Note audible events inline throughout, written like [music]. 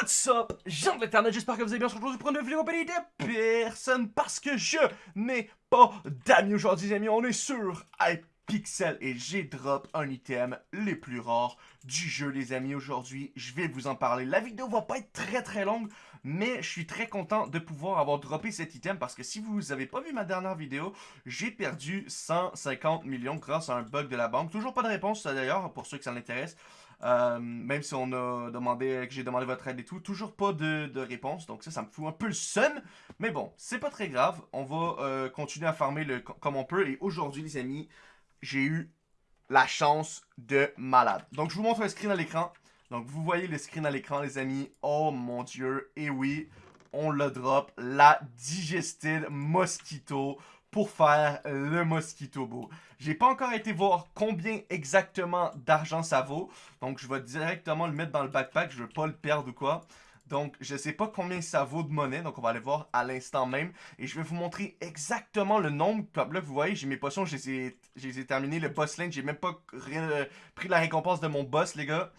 What's up, gens de l'internet, j'espère que vous allez bien. Aujourd'hui, je prends une vidéo compagnie de personne parce que je n'ai pas d'amis aujourd'hui, les amis. On est sur Hypixel et j'ai drop un item les plus rares du jeu, les amis. Aujourd'hui, je vais vous en parler. La vidéo va pas être très très longue, mais je suis très content de pouvoir avoir droppé cet item parce que si vous avez pas vu ma dernière vidéo, j'ai perdu 150 millions grâce à un bug de la banque. Toujours pas de réponse d'ailleurs pour ceux que ça l'intéresse. Euh, même si on a demandé, que j'ai demandé votre aide et tout, toujours pas de, réponse. Donc ça, ça me fout un peu le seum. Mais bon, c'est pas très grave. On va euh, continuer à farmer le, comme on peut. Et aujourd'hui, les amis, j'ai eu la chance de malade. Donc je vous montre un screen à l'écran. Donc vous voyez le screen à l'écran, les amis. Oh mon dieu. Et oui, on le drop. La Digested Mosquito pour faire le Mosquito Beau. J'ai pas encore été voir combien exactement d'argent ça vaut. Donc, je vais directement le mettre dans le backpack. Je veux pas le perdre ou quoi. Donc, je sais pas combien ça vaut de monnaie. Donc, on va aller voir à l'instant même. Et je vais vous montrer exactement le nombre. Comme là, vous voyez, j'ai mes potions. Je les ai, terminées. Le boss lane, j'ai même pas pris la récompense de mon boss, les gars.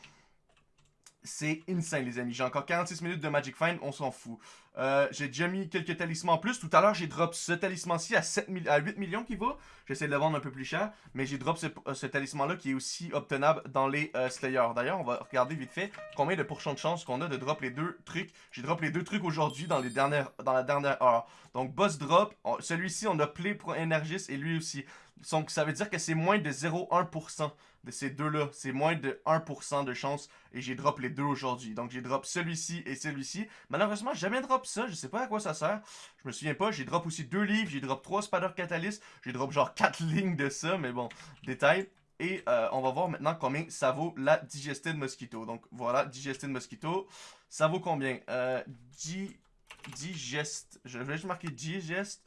C'est insane, les amis. J'ai encore 46 minutes de Magic Find, on s'en fout. Euh, j'ai déjà mis quelques talismans en plus. Tout à l'heure, j'ai drop ce talisman-ci à, 8 millions qui vaut. J'essaie de le vendre un peu plus cher. Mais j'ai drop ce, euh, talisman-là qui est aussi obtenable dans les euh, Slayers. D'ailleurs, on va regarder vite fait combien de pourcents de chance qu'on a de drop les deux trucs. J'ai drop les deux trucs aujourd'hui dans, dans la dernière heure. Donc, boss drop. Celui-ci, on a Play pour Energis et lui aussi. Donc, ça veut dire que c'est moins de 0,1% de ces deux-là. C'est moins de 1% de chance. Et j'ai drop les deux aujourd'hui. Donc, j'ai drop celui-ci et celui-ci. Malheureusement, jamais drop ça. Je sais pas à quoi ça sert. Je me souviens pas. J'ai drop aussi deux livres. J'ai drop trois Spider Catalyst. J'ai drop genre quatre [laughs] lignes de ça. Mais bon, détail. Et euh, on va voir maintenant combien ça vaut la Digested Mosquito. Donc, voilà, Digested Mosquito. Ça vaut combien? Euh, digest. Je vais juste marquer Digest.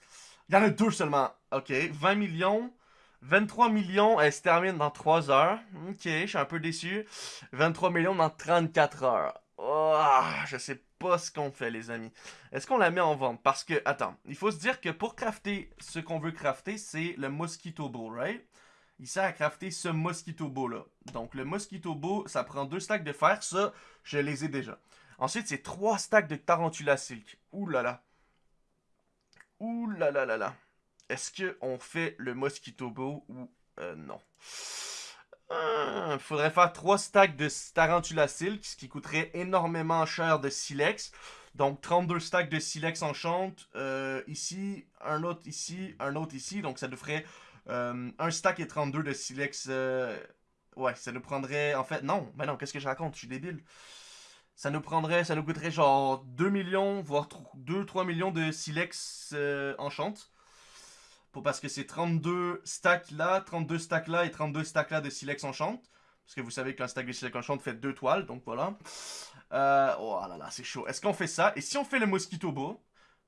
Il y en a deux seulement. Ok, 20 millions. 23 millions, elle se termine dans 3 heures. Ok, je suis un peu déçu. 23 millions dans 34 heures. Oh, je sais pas ce qu'on fait, les amis. Est-ce qu'on la met en vente? Parce que, attends, il faut se dire que pour crafter ce qu'on veut crafter, c'est le Mosquito Bow, right? Il sert à crafter ce Mosquito Bow là. Donc, le Mosquito Bow, ça prend 2 stacks de fer. Ça, je les ai déjà. Ensuite, c'est 3 stacks de Tarantula Silk. Ouh là là. Ouh là là là là. Est-ce qu'on fait le Mosquito Bow ou euh, non? Il euh, faudrait faire 3 stacks de Tarantula Silk, ce qui coûterait énormément cher de Silex. Donc 32 stacks de Silex enchant. Euh, ici, un autre ici, un autre ici. Donc ça nous ferait euh, un stack et 32 de Silex. ouais, ça nous prendrait... En fait, non. Mais non, qu'est-ce que je raconte? Je suis débile. Ça nous prendrait, ça nous coûterait genre 2 millions, voire 2-3 millions de Silex enchant parce que c'est 32 stacks là, 32 stacks là et 32 stacks là de Silex Enchant. Parce que vous savez qu'un stack de Silex Enchant fait 2 toiles, donc voilà. Euh, oh là là, c'est chaud. Est-ce qu'on fait ça? Et si on fait le Mosquito Beau?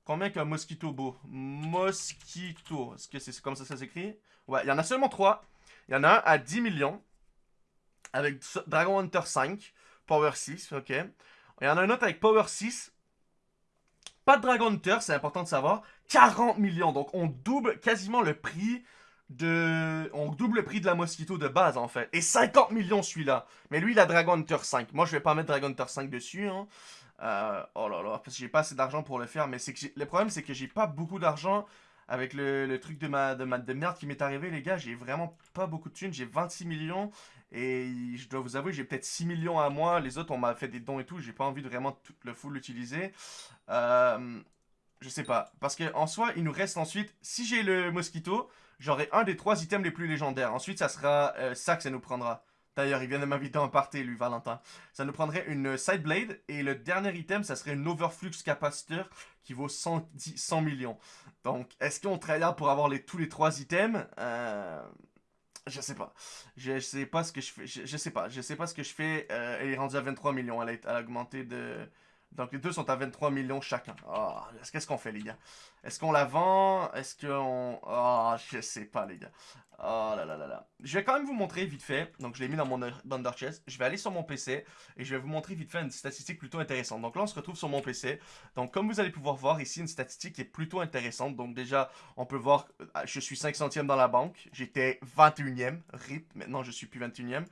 Combien qu'un Mosquito Beau? Mosquito. Est-ce que c'est comme ça ça s'écrit? Ouais, il y en a seulement 3. Il y en a un à 10 millions. Avec Dragon Hunter 5. Power 6, ok. Il y en a un autre avec Power 6. Pas de Dragon Hunter, c'est important de savoir. 40 millions. Donc, on double quasiment le prix de... On double le prix de la Mosquito de base, en fait. Et 50 millions, celui-là. Mais lui, il a Dragon Hunter 5. Moi, je vais pas mettre Dragon Hunter 5 dessus, hein. Euh, oh là là, parce que j'ai pas assez d'argent pour le faire. Mais que le problème, c'est que j'ai pas beaucoup d'argent avec le, truc de ma, de ma de merde qui m'est arrivé, les gars. J'ai vraiment pas beaucoup de thunes. J'ai 26 millions. Et je dois vous avouer, j'ai peut-être 6 millions à moi. Les autres, on m'a fait des dons et tout. J'ai pas envie de vraiment tout le full l'utiliser. Euh, je sais pas. Parce qu'en soi, il nous reste ensuite... Si j'ai le Mosquito, j'aurai un des trois items les plus légendaires. Ensuite, ça sera euh, ça que ça nous prendra. D'ailleurs, il vient de m'inviter en party, lui, Valentin. Ça nous prendrait une Side Blade. Et le dernier item, ça serait une Overflux Capacitor qui vaut 110, 100 millions. Donc, est-ce qu'on travaille pour avoir tous les trois items? Euh, Je sais pas. Je, sais pas ce que je fais. Je, sais pas. Je sais pas ce que je fais. Euh, elle est rendue à 23 millions. Elle a, elle a augmenté de... Donc les deux sont à 23 millions chacun. Oh, Qu'est-ce qu'on fait les gars? Est-ce qu'on la vend? Est-ce qu'on... Oh, je sais pas les gars. Oh là là là là. Je vais quand même vous montrer vite fait. Donc je l'ai mis dans mon Under Chest. Je vais aller sur mon PC et je vais vous montrer vite fait une statistique plutôt intéressante. Donc là on se retrouve sur mon PC. Donc comme vous allez pouvoir voir ici une statistique qui est plutôt intéressante. Donc déjà on peut voir euh, je suis 5 centièmes dans la banque. J'étais 21ème. RIP. Maintenant je suis plus 21ème.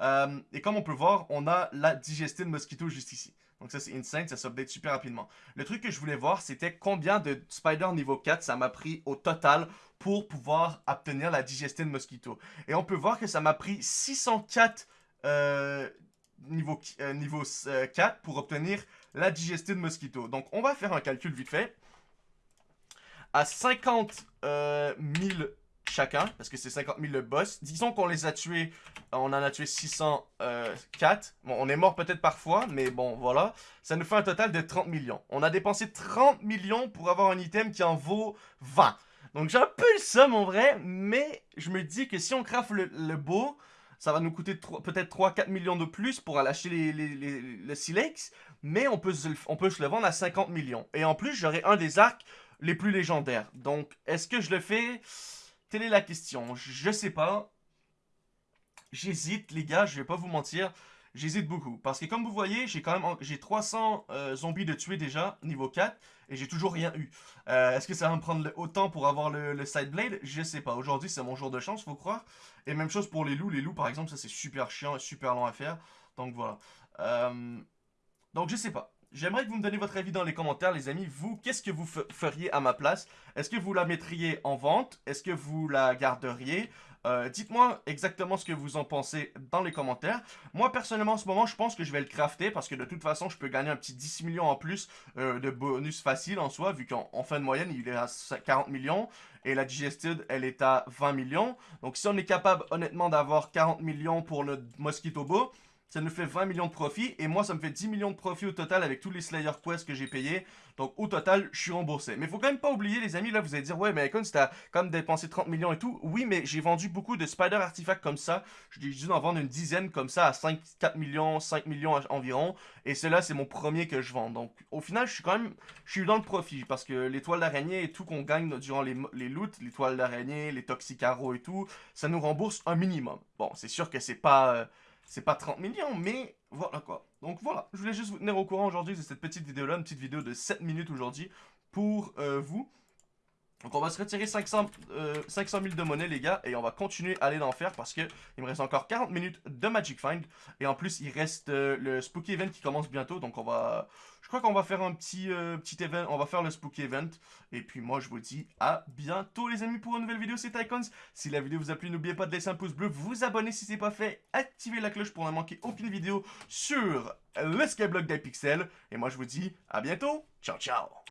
Euh, et comme on peut voir on a la Digested Mosquito juste ici. Donc ça, c'est insane, ça s'update super rapidement. Le truc que je voulais voir, c'était combien de Spider niveau 4 ça m'a pris au total pour pouvoir obtenir la Digested Mosquito. Et on peut voir que ça m'a pris 604 euh, niveau, euh, niveau 4 euh, pour obtenir la Digested Mosquito. Donc on va faire un calcul vite fait. À 50 000 chacun, parce que c'est 50 000 le boss. Disons qu'on les a tués, on en a tué 604. Bon, on est mort peut-être parfois, mais bon, voilà. Ça nous fait un total de 30 millions. On a dépensé 30 millions pour avoir un item qui en vaut 20. Donc j'ai un peu le somme en vrai, mais je me dis que si on craft le, beau, ça va nous coûter peut-être 3-4 millions de plus pour aller acheter les, le silex, mais on peut, on peut se le vendre à 50 millions. Et en plus, j'aurai un des arcs les plus légendaires. Donc, est-ce que je le fais? Telle est la question. Je sais pas. J'hésite, les gars, je vais pas vous mentir. J'hésite beaucoup. Parce que comme vous voyez, j'ai quand même j'ai 300 euh, zombies de tuer déjà, niveau 4, et j'ai toujours rien eu. Euh, est-ce que ça va me prendre autant pour avoir le, side blade? Je sais pas. Aujourd'hui, c'est mon jour de chance, faut croire. Et même chose pour les loups. Les loups, par exemple, ça c'est super chiant et super long à faire. Donc voilà. Euh, donc je sais pas. J'aimerais que vous me donniez votre avis dans les commentaires, les amis. Vous, qu'est-ce que vous feriez à ma place? Est-ce que vous la mettriez en vente? Est-ce que vous la garderiez? Euh, Dites-moi exactement ce que vous en pensez dans les commentaires. Moi, personnellement, en ce moment, je pense que je vais le crafter parce que de toute façon, je peux gagner un petit 10 millions en plus euh, de bonus facile en soi, vu qu'en fin de moyenne, il est à 40 millions et la Digested, elle est à 20 millions. Donc, si on est capable, honnêtement, d'avoir 40 millions pour le Mosquito Beau, ça nous fait 20 millions de profit. Et moi, ça me fait 10 millions de profit au total avec tous les Slayer Quest que j'ai payés. Donc, au total, je suis remboursé. Mais il faut quand même pas oublier, les amis, là, vous allez dire, ouais, mais comme c'était comme dépensé 30 millions et tout. Oui, mais j'ai vendu beaucoup de Spider Artifacts comme ça. J'ai dû en vendre une dizaine comme ça à 5, 4 millions, 5 millions environ. Et cela, c'est mon premier que je vends. Donc, au final, je suis quand même, je suis dans le profit. Parce que l'étoile d'araignée et tout qu'on gagne durant les, les loots, l'étoile d'araignée, les toxicaros et tout, ça nous rembourse un minimum. Bon, c'est sûr que c'est pas... Euh, c'est pas 30 millions, mais voilà quoi. Donc voilà, je voulais juste vous tenir au courant aujourd'hui de cette petite vidéo-là, une petite vidéo de 7 minutes aujourd'hui pour euh, vous. Donc on va se retirer 500, 500 000 de monnaie les gars et on va continuer à aller d'en faire parce que il me reste encore 40 minutes de Magic Find. Et en plus il reste euh, le Spooky Event qui commence bientôt. Donc on va, je crois qu'on va faire un petit, euh, petit event, on va faire le Spooky Event. Et puis moi je vous dis à bientôt les amis pour une nouvelle vidéo. C'est Icons. Si la vidéo vous a plu n'oubliez pas de laisser un pouce bleu, vous abonner si c'est pas fait, activer la cloche pour ne manquer aucune vidéo sur le Skyblock d'Hypixel. Et moi je vous dis à bientôt, ciao ciao